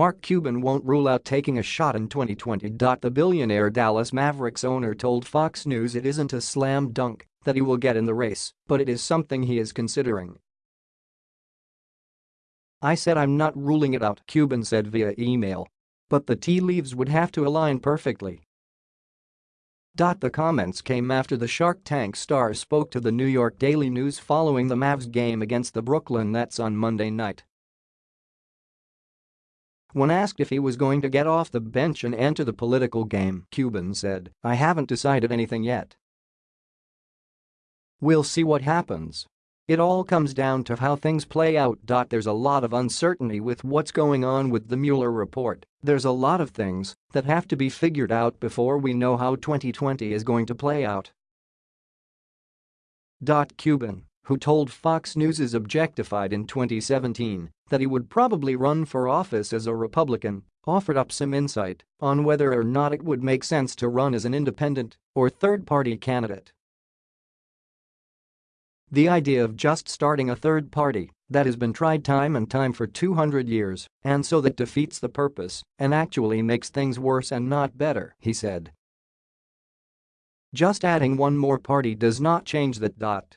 Mark Cuban won't rule out taking a shot in 2020. The billionaire Dallas Mavericks owner told Fox News it isn't a slam dunk that he will get in the race, but it is something he is considering. I said I'm not ruling it out, Cuban said via email. But the tea leaves would have to align perfectly. The comments came after the Shark Tank star spoke to the New York Daily News following the Mavs game against the Brooklyn Nets on Monday night. When asked if he was going to get off the bench and enter the political game, Cuban said, I haven't decided anything yet. We'll see what happens. It all comes down to how things play out. There's a lot of uncertainty with what's going on with the Mueller report. There's a lot of things that have to be figured out before we know how 2020 is going to play out. Cuban, who told Fox News is objectified in 2017 that he would probably run for office as a Republican, offered up some insight on whether or not it would make sense to run as an independent or third-party candidate. The idea of just starting a third party that has been tried time and time for 200 years and so that defeats the purpose and actually makes things worse and not better, he said. Just adding one more party does not change that.